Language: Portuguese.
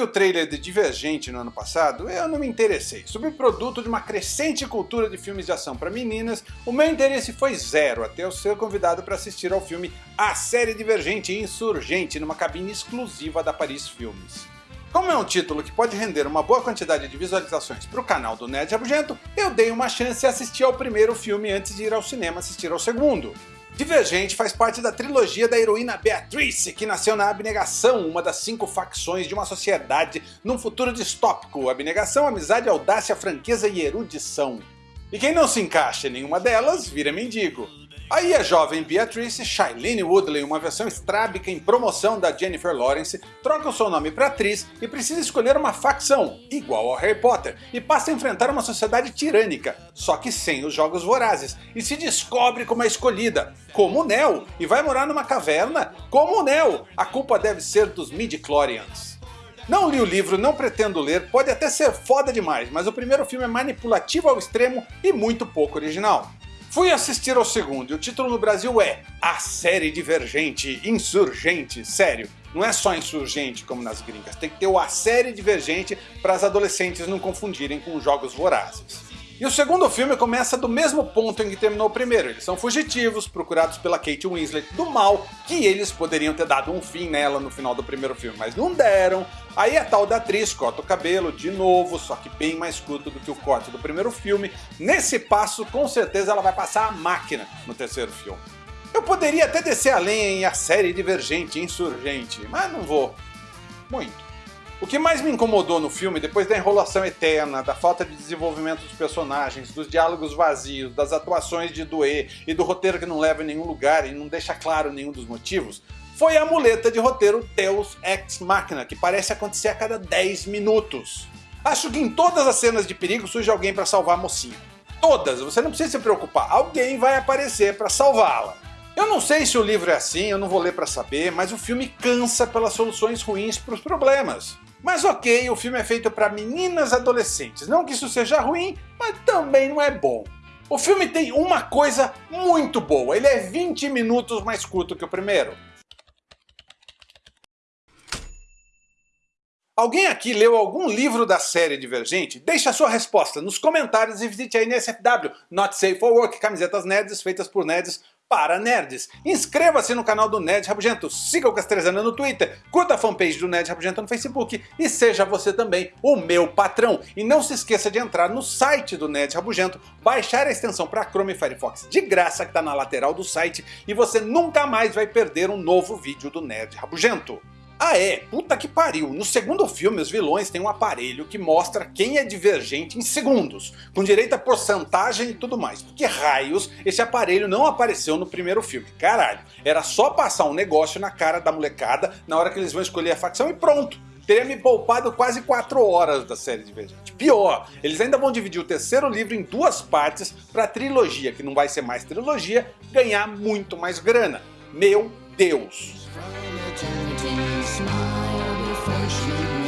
vi o trailer de Divergente no ano passado, eu não me interessei. Subproduto de uma crescente cultura de filmes de ação para meninas, o meu interesse foi zero até eu ser convidado para assistir ao filme A Série Divergente Insurgente numa cabine exclusiva da Paris Filmes. Como é um título que pode render uma boa quantidade de visualizações para o canal do Nerd Rabugento, eu dei uma chance e assisti ao primeiro filme antes de ir ao cinema assistir ao segundo. Divergente faz parte da trilogia da heroína Beatrice, que nasceu na abnegação, uma das cinco facções de uma sociedade num futuro distópico. Abnegação, amizade, audácia, franqueza e erudição. E quem não se encaixa em nenhuma delas, vira mendigo. Aí a jovem Beatrice Shailene Woodley, uma versão estrábica em promoção da Jennifer Lawrence, troca o seu nome para atriz e precisa escolher uma facção, igual ao Harry Potter, e passa a enfrentar uma sociedade tirânica, só que sem os jogos vorazes, e se descobre como é escolhida, como o Neo, e vai morar numa caverna, como o Neo. A culpa deve ser dos midi-chlorians. Não li o livro, não pretendo ler, pode até ser foda demais, mas o primeiro filme é manipulativo ao extremo e muito pouco original. Fui assistir ao segundo e o título no Brasil é A Série Divergente Insurgente. Sério, não é só insurgente como nas gringas, tem que ter o A Série Divergente para as adolescentes não confundirem com jogos vorazes. E o segundo filme começa do mesmo ponto em que terminou o primeiro. Eles são fugitivos, procurados pela Kate Winslet do mal, que eles poderiam ter dado um fim nela no final do primeiro filme, mas não deram. Aí a tal da atriz corta o cabelo de novo, só que bem mais curto do que o corte do primeiro filme. Nesse passo, com certeza ela vai passar a máquina no terceiro filme. Eu poderia até descer além em A Série Divergente Insurgente, mas não vou. Muito. O que mais me incomodou no filme, depois da enrolação eterna, da falta de desenvolvimento dos personagens, dos diálogos vazios, das atuações de doer e do roteiro que não leva a nenhum lugar e não deixa claro nenhum dos motivos, foi a muleta de roteiro Deus Ex Machina, que parece acontecer a cada 10 minutos. Acho que em todas as cenas de perigo surge alguém para salvar a mocinha. Todas, você não precisa se preocupar, alguém vai aparecer para salvá-la. Eu não sei se o livro é assim, eu não vou ler para saber, mas o filme cansa pelas soluções ruins para os problemas. Mas ok, o filme é feito para meninas adolescentes, não que isso seja ruim, mas também não é bom. O filme tem uma coisa muito boa, ele é 20 minutos mais curto que o primeiro. Alguém aqui leu algum livro da série Divergente? Deixe a sua resposta nos comentários e visite a NSFW, Not Safe for Work, camisetas nerds feitas por nerds para nerds. Inscreva-se no canal do Nerd Rabugento, siga o Castrezana no Twitter, curta a fanpage do Nerd Rabugento no Facebook e seja você também o meu patrão. E não se esqueça de entrar no site do Nerd Rabugento, baixar a extensão para Chrome e Firefox de graça que está na lateral do site e você nunca mais vai perder um novo vídeo do Nerd Rabugento. Ah é, puta que pariu, no segundo filme os vilões têm um aparelho que mostra quem é divergente em segundos, com direito a porcentagem e tudo mais. Por que raios esse aparelho não apareceu no primeiro filme? Caralho, era só passar um negócio na cara da molecada na hora que eles vão escolher a facção e pronto. Teria me poupado quase 4 horas da série Divergente. Pior, eles ainda vão dividir o terceiro livro em duas partes para trilogia, que não vai ser mais trilogia, ganhar muito mais grana. Meu Deus! smile before she